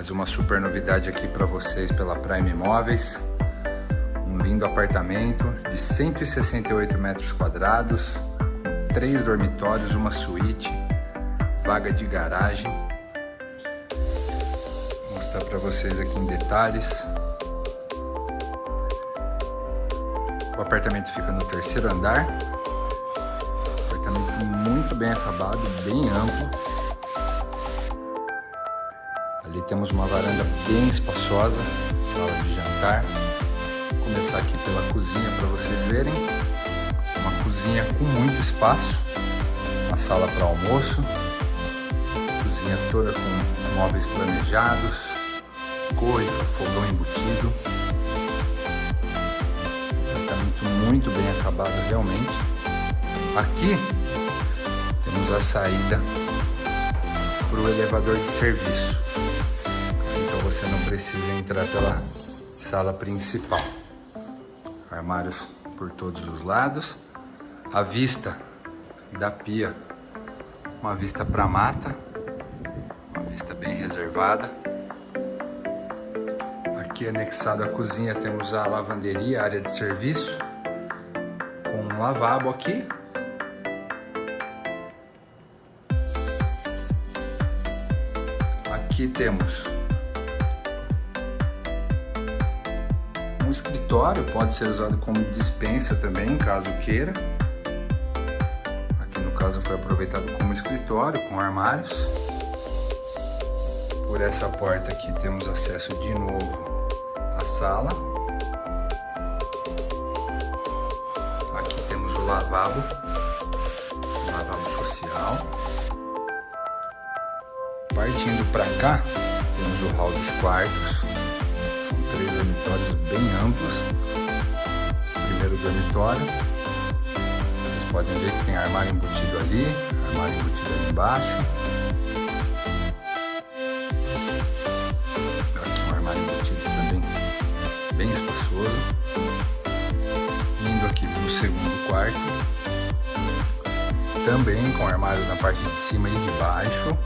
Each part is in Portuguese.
Mais uma super novidade aqui para vocês pela Prime Imóveis. Um lindo apartamento de 168 metros quadrados, com três dormitórios, uma suíte, vaga de garagem. Vou mostrar para vocês aqui em detalhes. O apartamento fica no terceiro andar. Apartamento muito bem acabado, bem amplo. Ali temos uma varanda bem espaçosa, sala de jantar. Vou começar aqui pela cozinha para vocês verem. Uma cozinha com muito espaço, uma sala para almoço, cozinha toda com móveis planejados, coifa, fogão embutido. Apartamento muito bem acabado realmente. Aqui temos a saída para o elevador de serviço você não precisa entrar pela sala principal. Armários por todos os lados. A vista da pia, uma vista para mata, uma vista bem reservada. Aqui anexado à cozinha temos a lavanderia, área de serviço, com um lavabo aqui. Aqui temos um escritório, pode ser usado como dispensa também, caso queira. Aqui no caso foi aproveitado como escritório, com armários. Por essa porta aqui temos acesso de novo à sala. Aqui temos o lavabo, o lavabo social. Partindo para cá, temos o hall dos quartos três dormitórios bem amplos. Primeiro dormitório. Vocês podem ver que tem armário embutido ali, armário embutido ali embaixo. Aqui um armário embutido também bem espaçoso. Indo aqui para o segundo quarto. Também com armários na parte de cima e de baixo.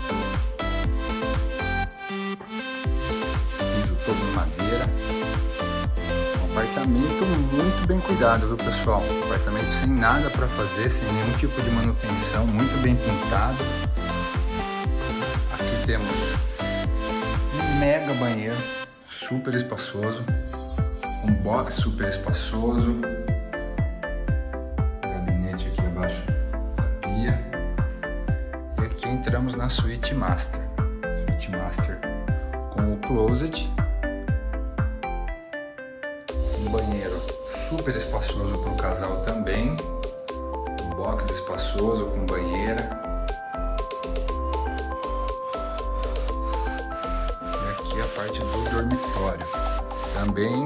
Apartamento muito bem cuidado, viu pessoal? Apartamento sem nada para fazer, sem nenhum tipo de manutenção, muito bem pintado. Aqui temos um mega banheiro, super espaçoso. Um box super espaçoso. Gabinete aqui abaixo da pia. E aqui entramos na suíte master. Suíte master com o closet super espaçoso para o casal também. Um box espaçoso com banheira. E aqui a parte do dormitório. Também,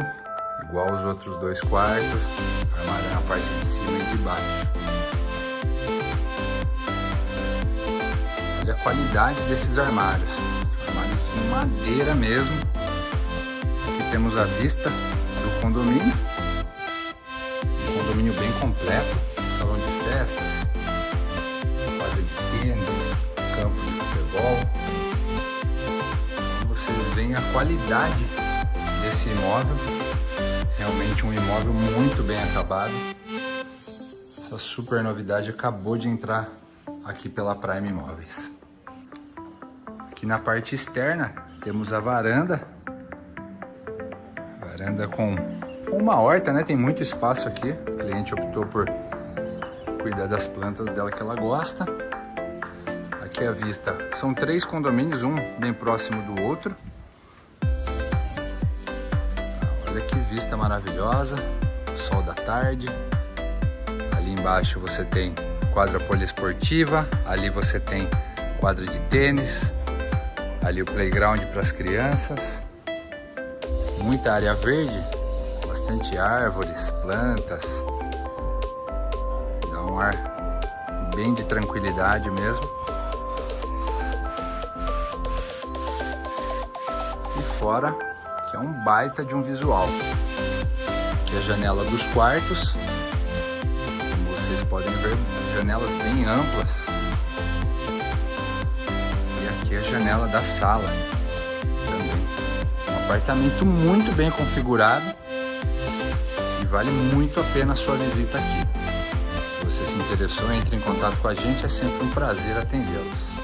igual os outros dois quartos, armário na parte de cima e de baixo. Olha a qualidade desses armários. Armários de madeira mesmo. Aqui temos a vista condomínio. Condomínio bem completo, salão de festas, quadra de tênis, campo de futebol. Vocês veem a qualidade desse imóvel, realmente um imóvel muito bem acabado. Essa super novidade acabou de entrar aqui pela Prime Imóveis. Aqui na parte externa temos a varanda Varanda com uma horta, né? Tem muito espaço aqui. O cliente optou por cuidar das plantas dela que ela gosta. Aqui a vista. São três condomínios, um bem próximo do outro. Olha que vista maravilhosa. Sol da tarde. Ali embaixo você tem quadra poliesportiva. Ali você tem quadra de tênis. Ali o playground para as crianças muita área verde, bastante árvores, plantas. Dá um ar bem de tranquilidade mesmo. E fora que é um baita de um visual. Aqui é a janela dos quartos. Como vocês podem ver, janelas bem amplas. E aqui é a janela da sala também. Apartamento muito bem configurado vale muito a pena a sua visita aqui. Se você se interessou, entre em contato com a gente, é sempre um prazer atendê-los.